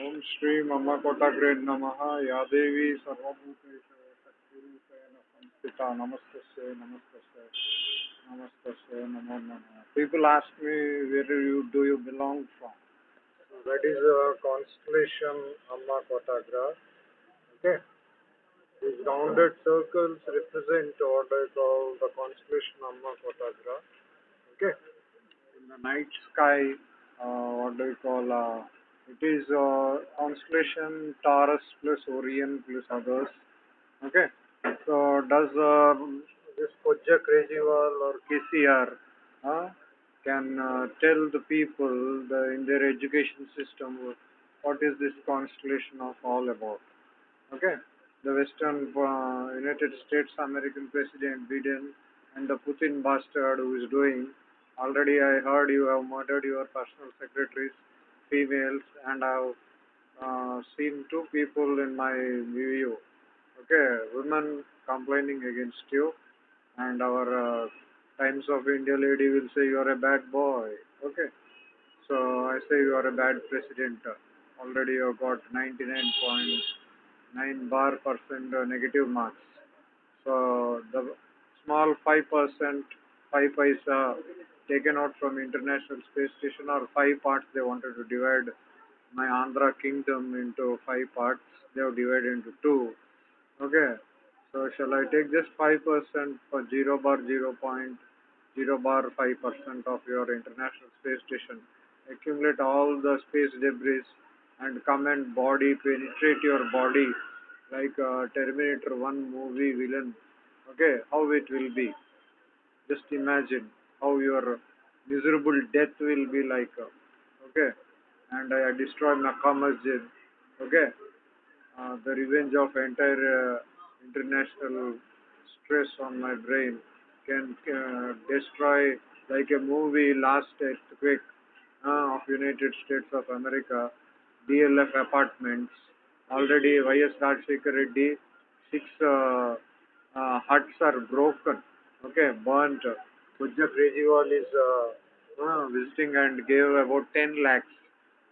ओम श्री मम कोटाग्रे नमः या देवी सर्वभूतेषु शक्तिरूपेण संस्थिता नमस्तस्यै नमस्तस्यै नमस्तस्यै नमो नमः people ask me where you do you belong from that is a constellation amma kotagra okay these rounded circles represent what I call the constellation amma kotagra okay in the night sky uh, what do you call uh, it is uh, constellation Taurus plus Orion plus others. Okay. So does uh, this Koja Kejriwal or KCR uh, can uh, tell the people the, in their education system what is this constellation of all about? Okay. The Western uh, United States American President Biden and the Putin bastard who is doing. Already I heard you have murdered your personal secretaries females and I've uh, seen two people in my view. Okay, women complaining against you and our uh, Times of India lady will say you are a bad boy. Okay, so I say you are a bad president. Already you got 99.9 bar percent negative marks. So the small 5 percent, 5 paisa taken out from International Space Station or five parts they wanted to divide my Andhra kingdom into five parts. They have divided into two. Okay. So shall I take just 5% for 0 bar 0 point 0 bar 5% of your International Space Station. Accumulate all the space debris and come and body penetrate your body like Terminator 1 movie villain. Okay, how it will be. Just imagine how your miserable death will be like. Uh, okay, and I destroy Makkah Masjid. Okay, uh, the revenge of entire uh, international stress on my brain can uh, destroy like a movie last earthquake uh, of United States of America, DLF apartments. Already YS Rajshekar Reddy, six uh, uh, huts are broken, okay, burnt. Pujya Kejriwal is visiting uh, visiting and gave about 10 lakhs.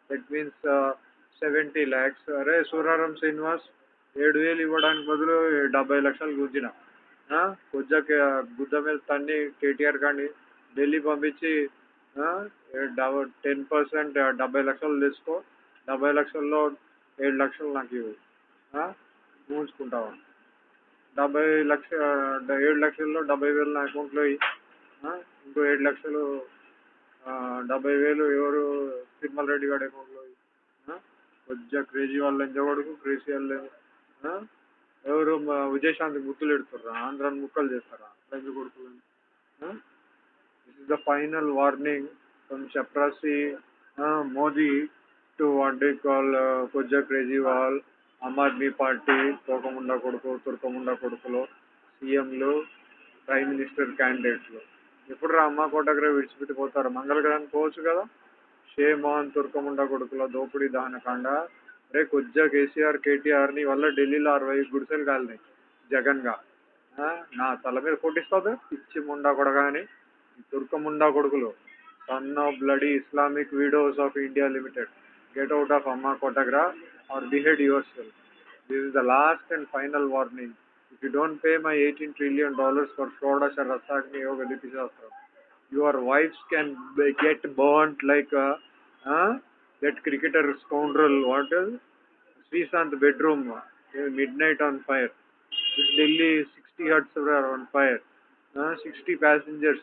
That means uh, 70 lakhs. అరే సూరారం శ్రీనివాస్ ఏడు వేలు ఇవ్వడానికి బదులు డెబ్బై లక్షలు గుద్దిన కొద్దిగా గుద్ద మీద తన్ని కేటీఆర్ కానీ ఢిల్లీ పంపించి టెన్ పర్సెంట్ డెబ్బై లక్షలు తీసుకో డెబ్బై లక్షల్లో ఏడు లక్షలు నాకు ఇవ్వు. మూసుకుంటావా? డెబ్బై లక్ష ఏడు లక్షల్లో డెబ్బై వేలు నా అకౌంట్లో ఇంకో ఏడు లక్షలు డెబ్బై వేలు ఎవరు తిరుమల రెడ్డి గారి అకౌంట్లో కొద్దిగా క్రేజీ వాళ్ళు ఎంజవాడుకు క్రేజీ వాళ్ళు ఎవరు విజయశాంతి ముక్కులు ఎడుతుర్రా? ఆంధ్రాని ముక్కలు చేస్తారా? అట్లా కొడుకులు this is the final warning from చప్రాసి Modi to what call కొద్దిగా క్రేజీవాల్ ఆమ్ ఆద్మీ పార్టీ తోకముండా కొడుకు తుర్కముండా కొడుకులు సీఎంలు ప్రైమ్ మినిస్టర్ క్యాండిడేట్లు. ఎప్పుడు రా అమ్మ కోటగ్ర విడిచిపెట్టిపోతారు. మంగళగ్రహం పోవచ్చు కదా? షేమాన్ తుర్కముండ కొడుకుల దోపిడీ దహనకాండ రే కొద్దిగా కేసీఆర్ కేటీఆర్ని వల్ల ఢిల్లీలో అరవై గుడిసెలు కాలినాయి. జగన్గా. నా తల మీద కొట్టిస్తుంది పిచ్చి ముండా కొడగాని తుర్కముండా కొడుకులు. Son of bloody Islamic videos of India limited. Get out of అమ్మ కోటగ్రా or behead your cell this is the last and final warning. If you don't pay my 18 trillion dollars for Shodasha Rasagni Yoga Dipishastra, your wives can get burnt like a, uh, that cricketer scoundrel, what is Sreesanth bedroom, uh, midnight on fire. This Delhi 60 huts were on fire. Uh, 60 passengers,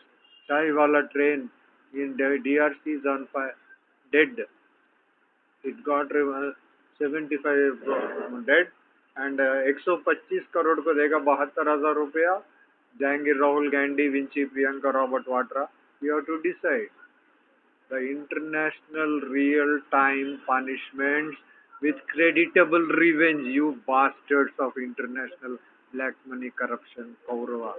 Chai Wala train in DRC is on fire, dead. It got uh, 75 dead. And 125 crore को देगा बहत्तर हज़ार रुपया। जाएँगे Rahul Gandhi, Vinci, Priyanka, Robert Vadra. You have to decide the international real time punishment with creditable revenge you bastards of international black money corruption Kaurava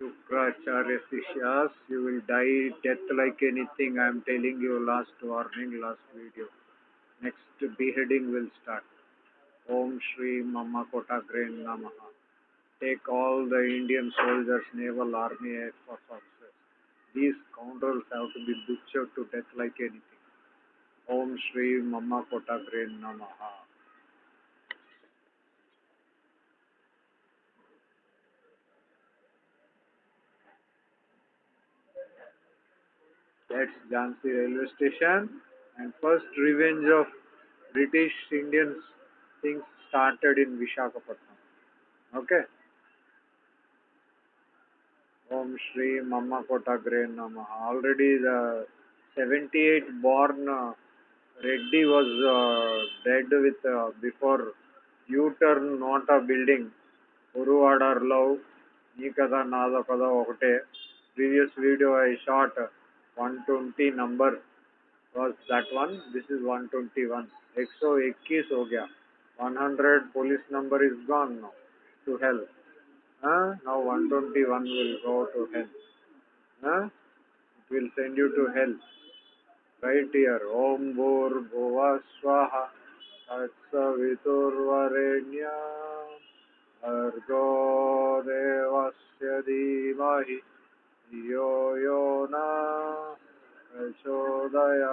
Shukracharya शिष्यास you will die death like anything I am telling you last warning last video next beheading will start. Om Shri Mama Kotagre Namaha. Take all the Indian soldiers, naval, army, air force officers. These scoundrels have to be butchered to death like anything. Om Shri Mama Kotagre Namaha. That's Jhansi railway station and first revenge of British Indians things started in Vishakhapatnam. Okay. Om Shri Mamma Kota Namaha. Already the 78 born uh, Reddy was uh, dead with uh, before U-turn not a building. Uruvadarlow, ఈ కథ నాదో కథ ఒకటే previous video I short one was that one this is 121 121 हो गया 100 police number is gone now to hell huh? now 121 will go to hell huh? it will send you to hell right here om bhur bhuva swaha तत्सवितुर्वरेण्य भर्गो देवस्य धीमहि धियो यो न यशोदया